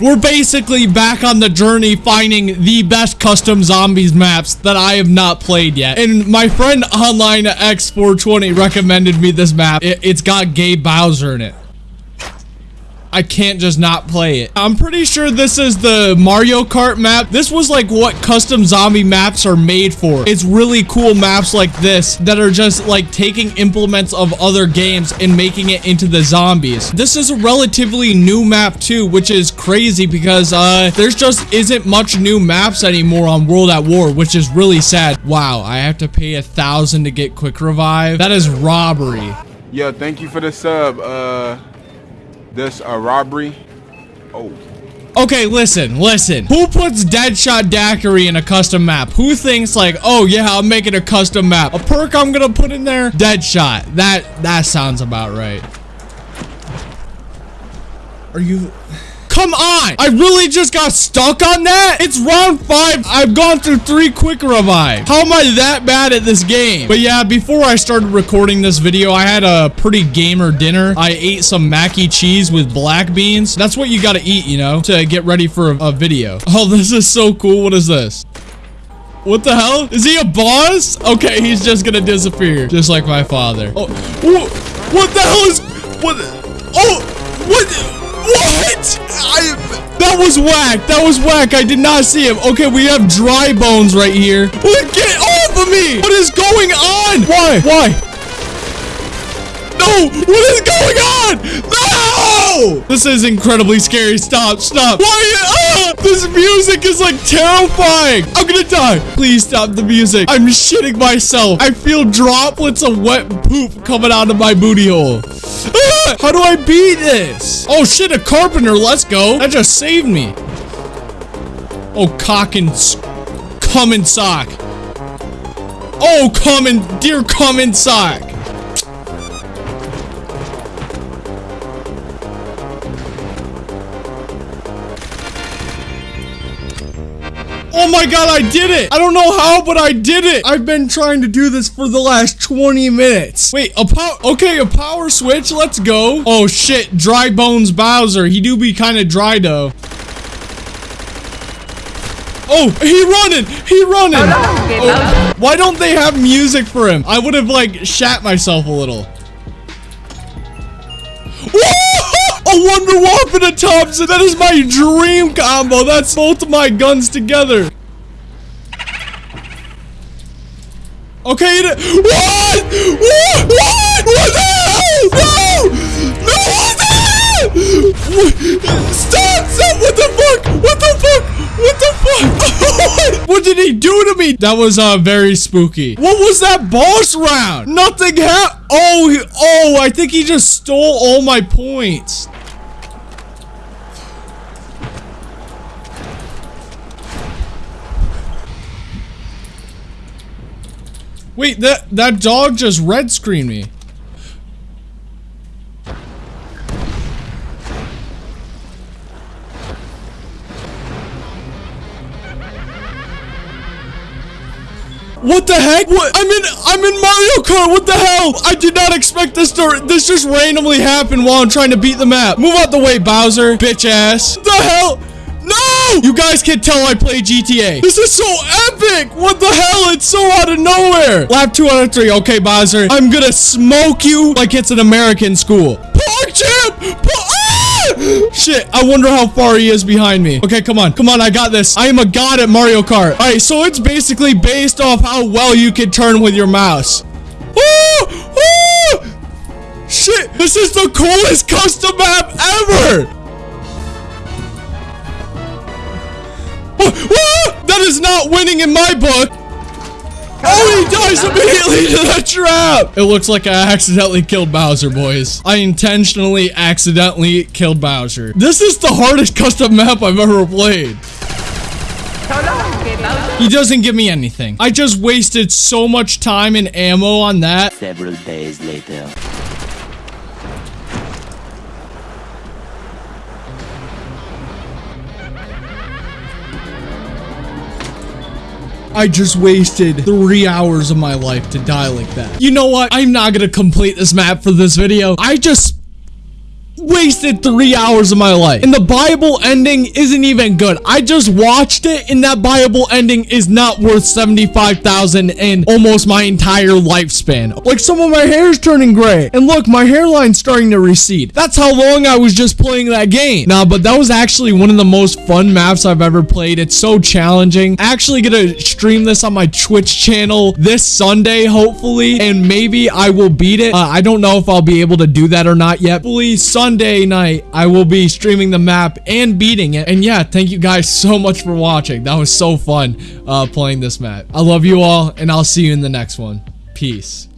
We're basically back on the journey finding the best custom zombies maps that I have not played yet. And my friend online X420 recommended me this map. It, it's got Giga Bowser in it. I can't just not play it. I'm pretty sure this is the Mario Kart map. This was like what custom zombie maps are made for. It's really cool maps like this that are just like taking implements of other games and making it into the zombies. This is a relatively new map too, which is crazy because uh, there's just isn't much new maps anymore on World at War, which is really sad. Wow, I have to pay a thousand to get quick revive. That is robbery. Yeah, thank you for the sub. Uh, this a robbery. Oh. Okay, listen, listen. Who puts Deadshot Daiquiri in a custom map? Who thinks like, oh yeah, I'm making a custom map. A perk I'm gonna put in there? Deadshot. That that sounds about right. Are you Come on! I really just got stuck on that? It's round five. I've gone through three quick revive. How am I that bad at this game? But yeah, before I started recording this video, I had a pretty gamer dinner. I ate some mac cheese with black beans. That's what you gotta eat, you know, to get ready for a, a video. Oh, this is so cool. What is this? What the hell? Is he a boss? Okay, he's just gonna disappear. Just like my father. Oh, what the hell is... What? Oh, what? What? That was whack. That was whack. I did not see him. Okay, we have dry bones right here. Get off of me. What is going on? Why? Why? No! What is going on? No! This is incredibly scary. Stop, stop. Why? Ah! This music is like terrifying. I'm gonna die. Please stop the music. I'm shitting myself. I feel droplets of wet poop coming out of my booty hole. Ah! How do I beat this? Oh shit, a carpenter. Let's go. That just saved me. Oh, cock and come in sock. Oh, come in, dear come in sock. Oh my god, I did it! I don't know how, but I did it! I've been trying to do this for the last 20 minutes. Wait, a power- Okay, a power switch, let's go. Oh shit, Dry Bones Bowser. He do be kind of dry though. Oh, he running! He running! Oh, why don't they have music for him? I would have like shat myself a little. Wonder Weapon and Thompson. That is my dream combo. That's both my guns together. Okay, what? What? What? What the hell? No! No! What the? Stop! Stop! What the fuck? What the fuck? What the fuck? what did he do to me? That was uh very spooky. What was that boss round? Nothing happened. Oh, he, oh! I think he just stole all my points. Wait, that that dog just red screened me. What the heck? What? I'm in I'm in Mario Kart. What the hell? I did not expect this to this just randomly happen while I'm trying to beat the map. Move out the way, Bowser, bitch ass. What the hell? You guys can tell I play GTA. This is so epic! What the hell? It's so out of nowhere. Lap 2 out of 3. Okay, Bowser. I'm gonna smoke you like it's an American school. Park champ! ah! Shit, I wonder how far he is behind me. Okay, come on. Come on, I got this. I am a god at Mario Kart. All right, so it's basically based off how well you can turn with your mouse. Shit, this is the coolest custom map ever! That is not winning in my book. Oh, he dies immediately to the trap. It looks like I accidentally killed Bowser, boys. I intentionally accidentally killed Bowser. This is the hardest custom map I've ever played. He doesn't give me anything. I just wasted so much time and ammo on that. Several days later. I just wasted three hours of my life to die like that. You know what? I'm not gonna complete this map for this video. I just wasted three hours of my life. And the Bible ending isn't even good. I just watched it and that Bible ending is not worth 75,000 and almost my entire lifespan. Like some of my hair is turning gray. And look, my hairline's starting to recede. That's how long I was just playing that game. Nah, but that was actually one of the most fun maps I've ever played. It's so challenging. I actually gonna stream this on my Twitch channel this Sunday, hopefully. And maybe I will beat it. Uh, I don't know if I'll be able to do that or not yet. Hopefully Sunday night, I will be streaming the map and beating it. And yeah, thank you guys so much for watching. That was so fun uh, playing this map. I love you all, and I'll see you in the next one. Peace.